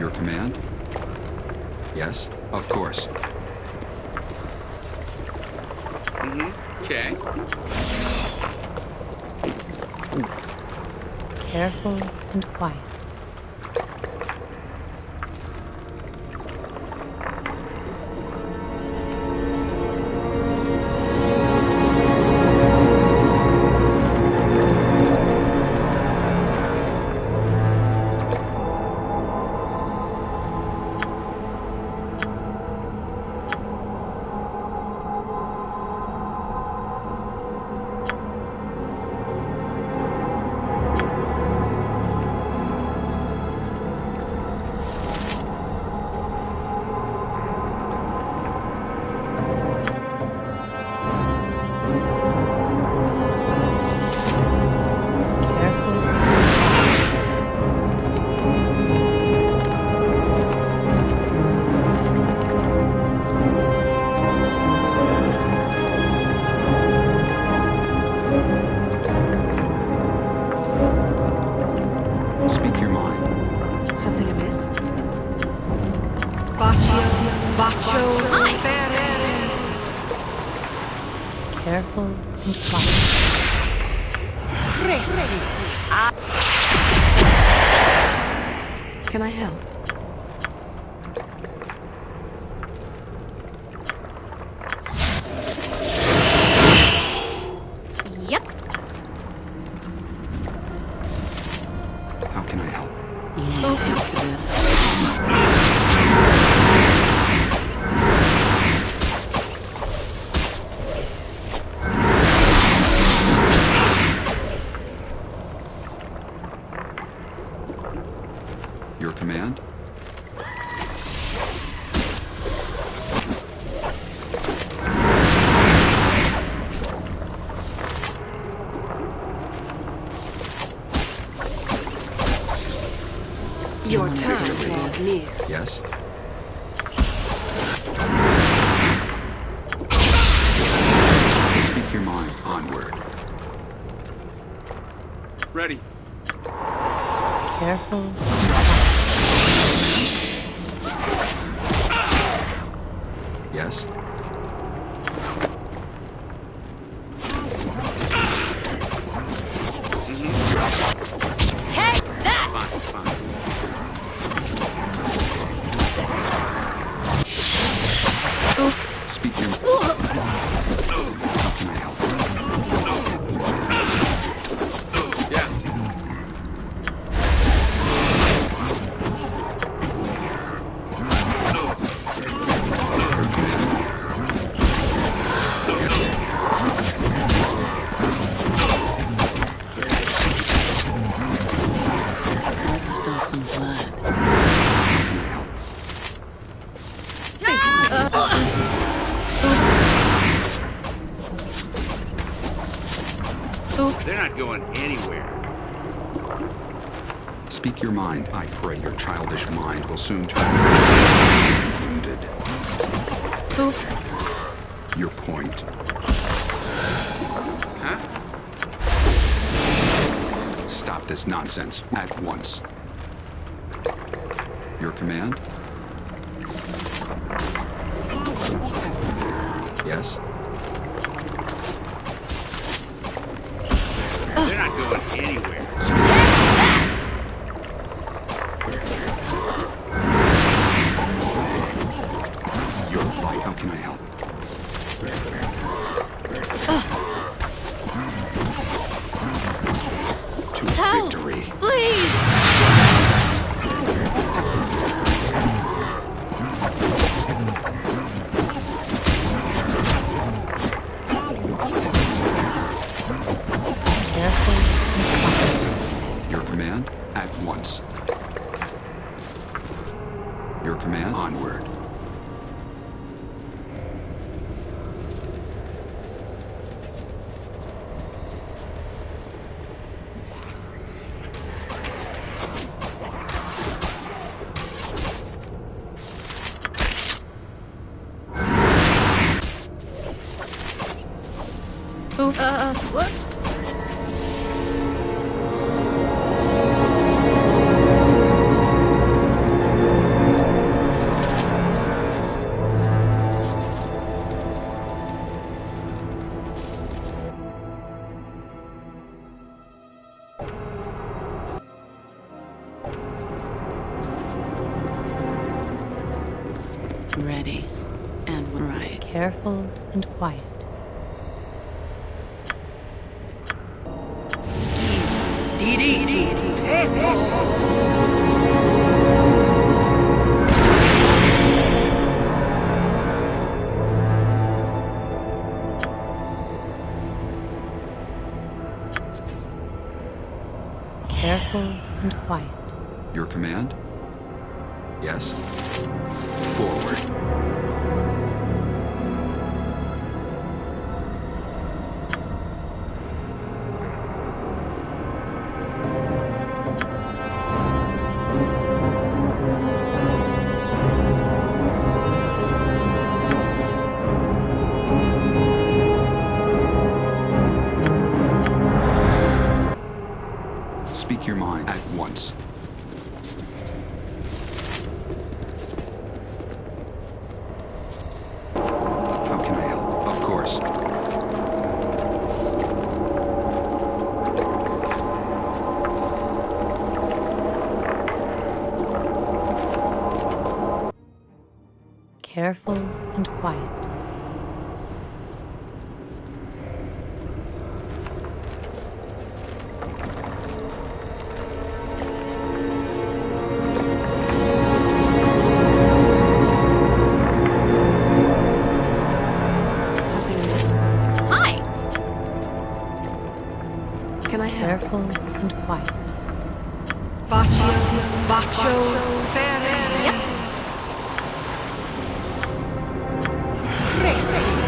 Your command? Yes? Of course. Mm-hmm. Okay. Careful and quiet. yes? They're not going anywhere. Speak your mind. I pray your childish mind will soon turn wounded. Oops. Your point. Huh? Stop this nonsense at once. Your command? Ready and right. Careful and quiet. Careful Careful and quiet. Something amiss? Hi. Can I help? Careful and quiet. Baccio, Baccio, Fere. Yep.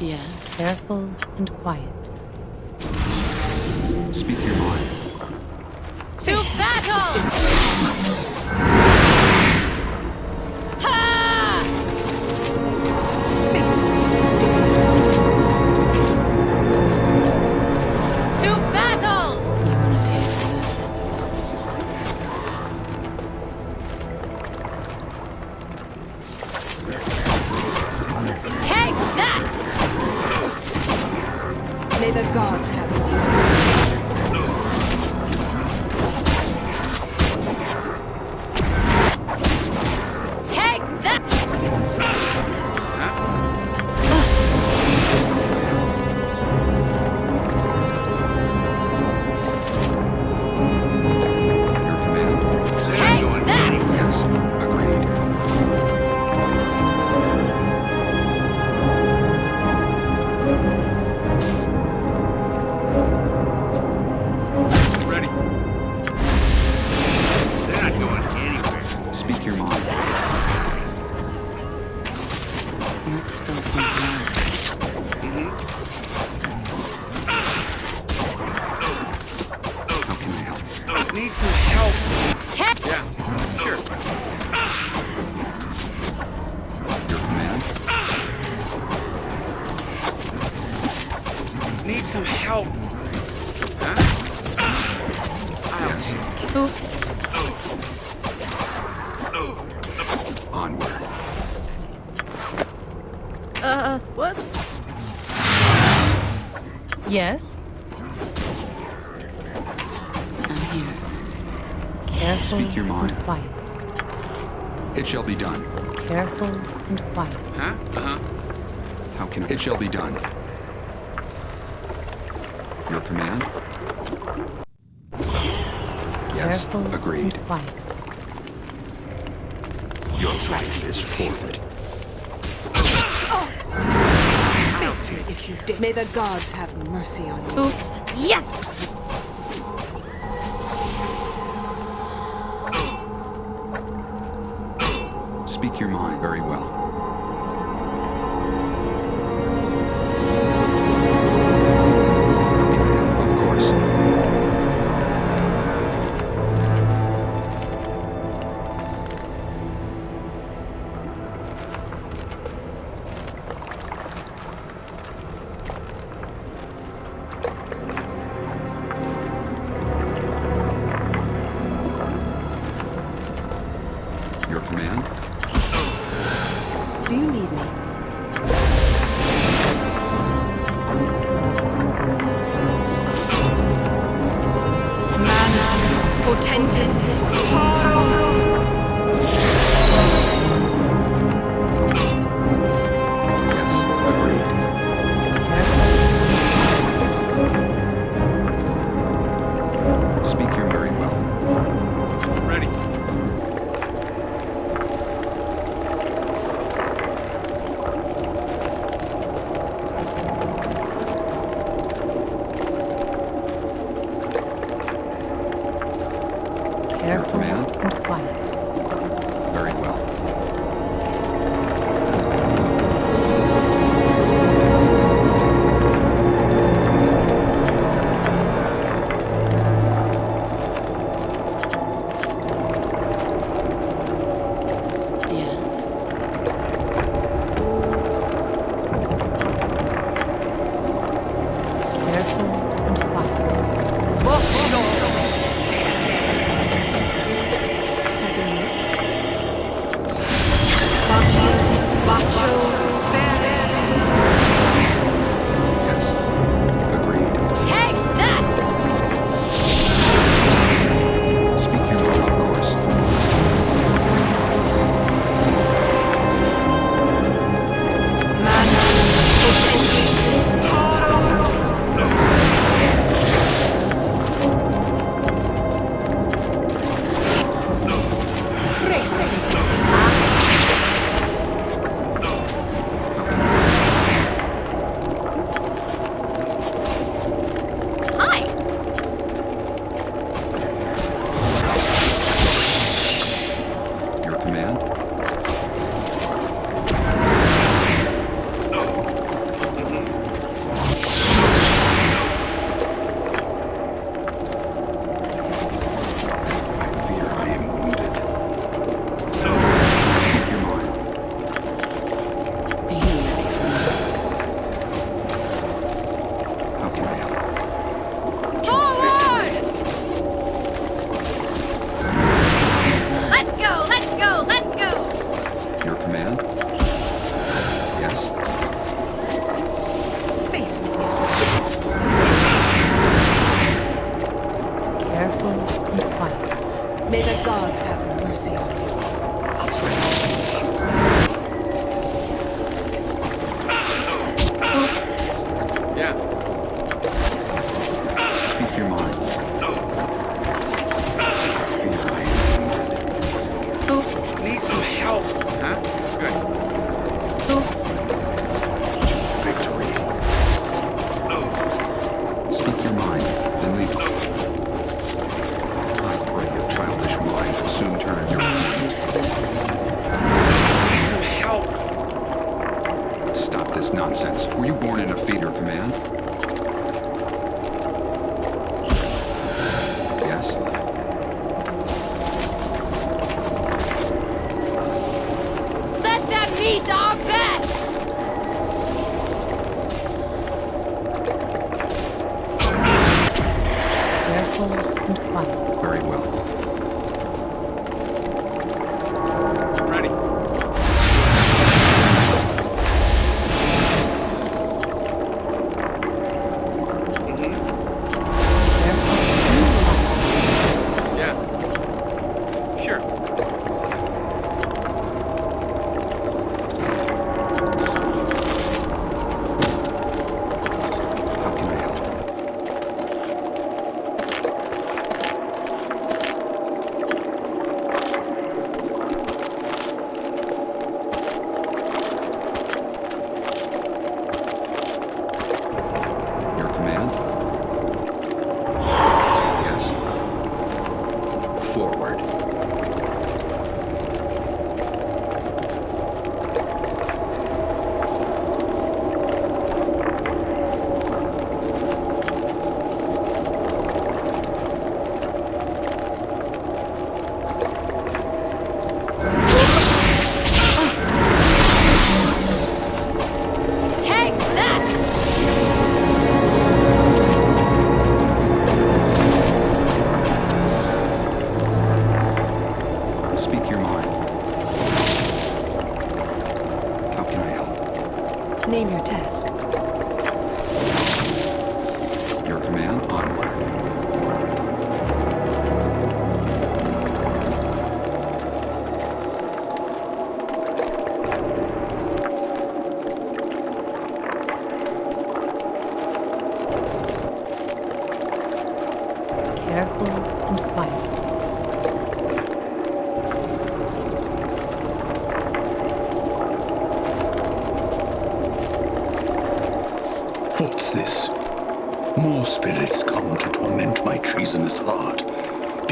Yes. Careful and quiet. Speak your mind. To battle! Onward. Uh, whoops. Yes? I'm here. Careful Speak your mind. and quiet. It shall be done. Careful and quiet. Huh? Uh-huh. How can I? It shall be done. Your command? Yes. Careful Agreed. and quiet. Your life is forfeit. Face me if you dare. May the gods have mercy on you. Oops. Yes!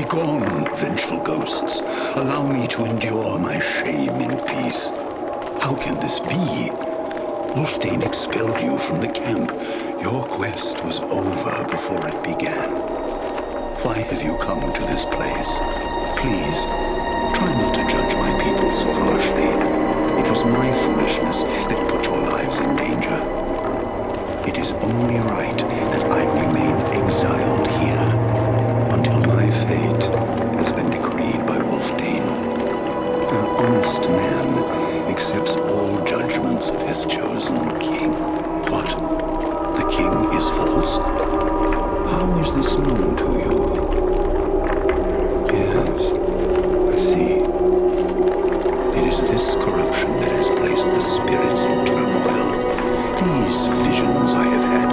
Begone, vengeful ghosts. Allow me to endure my shame in peace. How can this be? Wylfdene expelled you from the camp. Your quest was over before it began. Why have you come to this place? Please, try not to judge my people so harshly. It was my foolishness that put your lives in danger. It is only right that I remain exiled here until my fate has been decreed by Wylfdene. An honest man accepts all judgments of his chosen king. What? The king is false? How is this known to you? Yes, I see. It is this corruption that has placed the spirits in turmoil. These visions I have had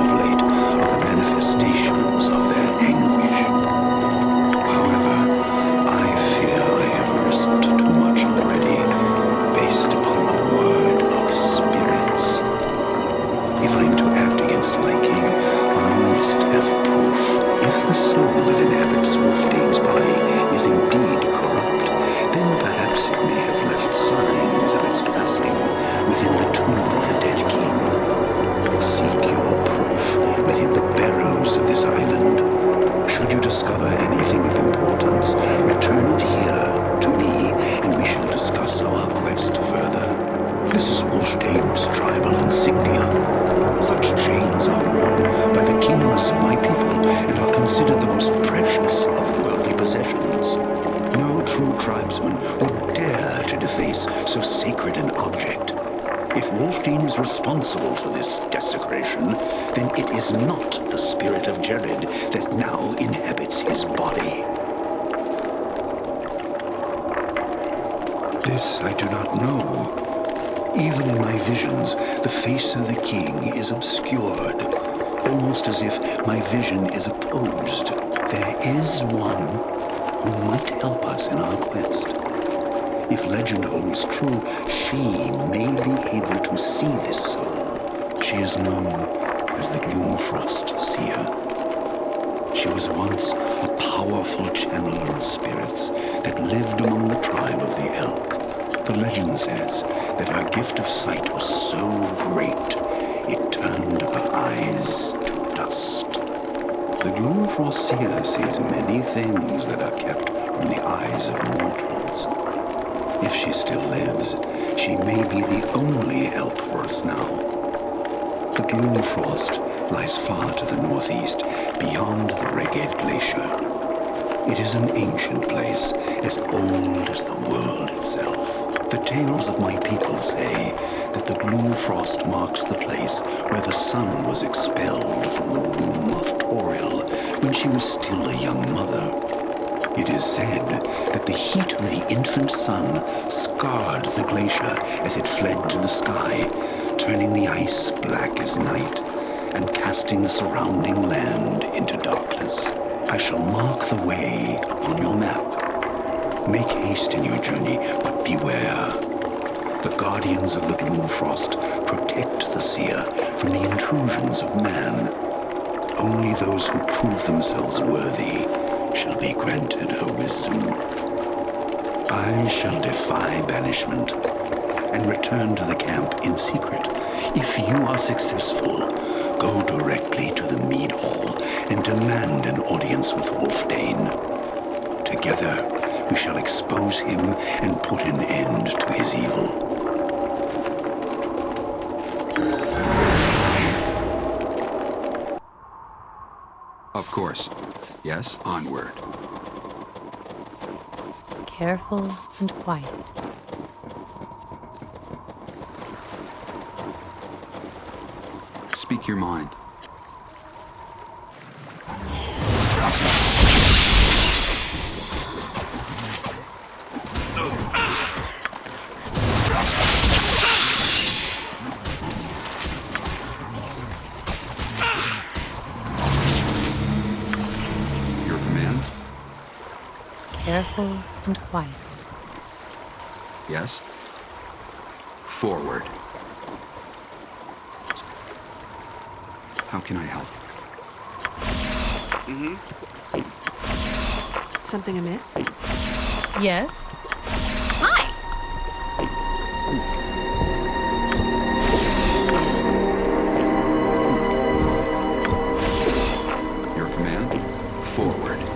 of worldly possessions. No true tribesman would dare to deface so sacred an object. If Wylfdene is responsible for this desecration, then it is not the spirit of Jerrod that now inhabits his body. This I do not know. Even in my visions, the face of the king is obscured, almost as if my vision is opposed. There is one who might help us in our quest. If legend holds true, she may be able to see this soul. She is known as the Gloomfrost Seer. She was once a powerful channeler of spirits that lived among the tribe of the Elk. The legend says that her gift of sight was so great, it turned her eyes to dust. The Gloomfrost Seer sees many things that are kept from the eyes of mortals. If she still lives, she may be the only help for us now. The Gloomfrost lies far to the northeast, beyond the Reghed Glacier. It is an ancient place, as old as the world itself. The tales of my people say that the Gloomfrost marks the place where the sun was expelled from the womb of Toril when she was still a young mother. It is said that the heat of the infant sun scarred the glacier as it fled to the sky, turning the ice black as night and casting the surrounding land into darkness. I shall mark the way upon your map. Make haste in your journey, but beware. The guardians of the Gloomfrost protect the seer from the intrusions of man. Only those who prove themselves worthy shall be granted her wisdom. I shall defy banishment and return to the camp in secret. If you are successful, go directly to the Mead Hall and demand an audience with Wylfdene. Together, we shall expose him and put an end to his evil. Of course. Yes, onward. Careful and quiet. Speak your mind. And quiet. Yes? Forward. How can I help? Mm-hmm. Something amiss? Yes? Hi! Your command? Forward.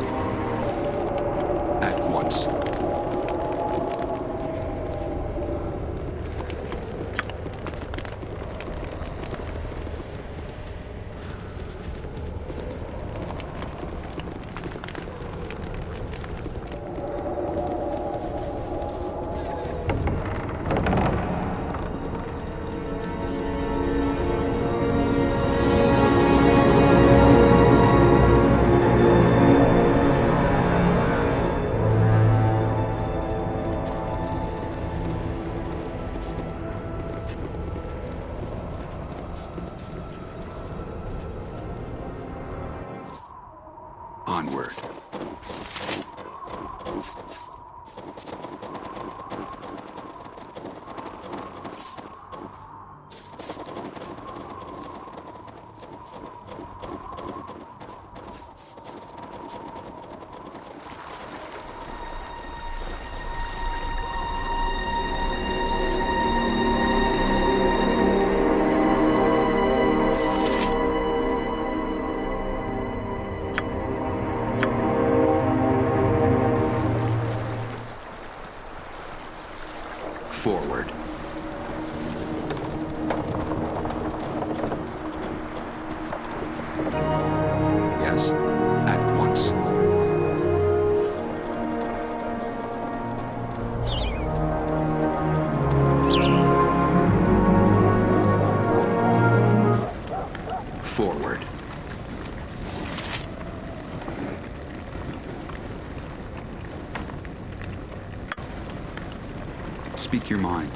Speak your mind.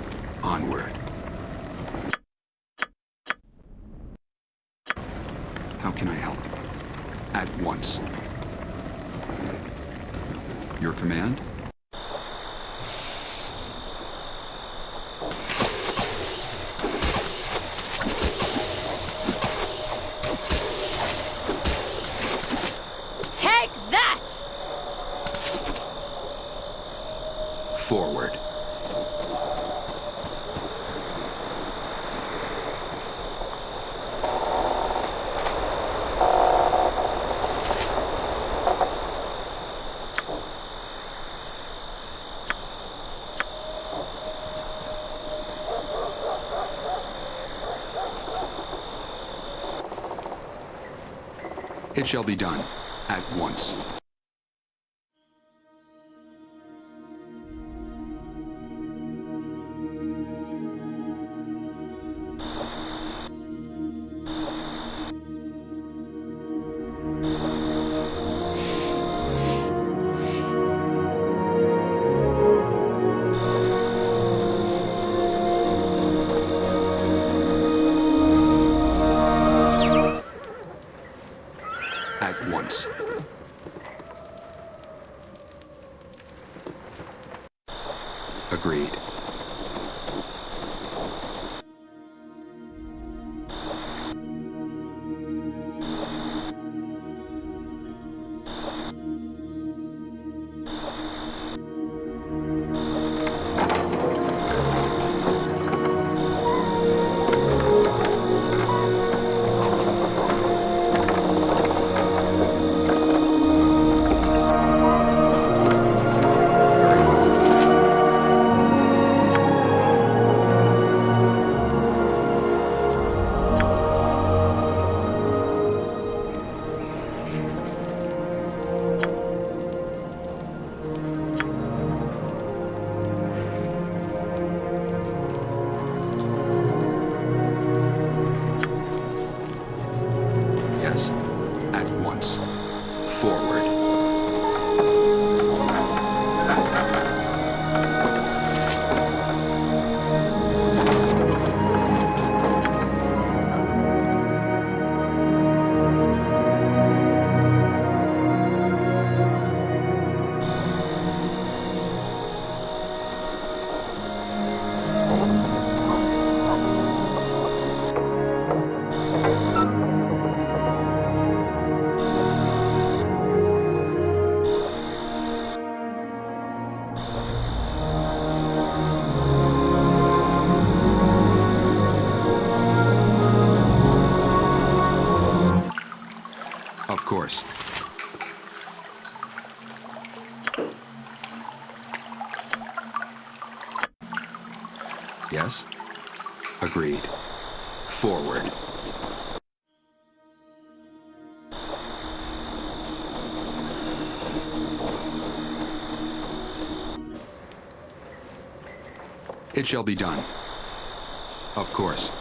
Onward. How can I help? At once. Your command? Take that! Forward. It shall be done. At once. It shall be done. Of course.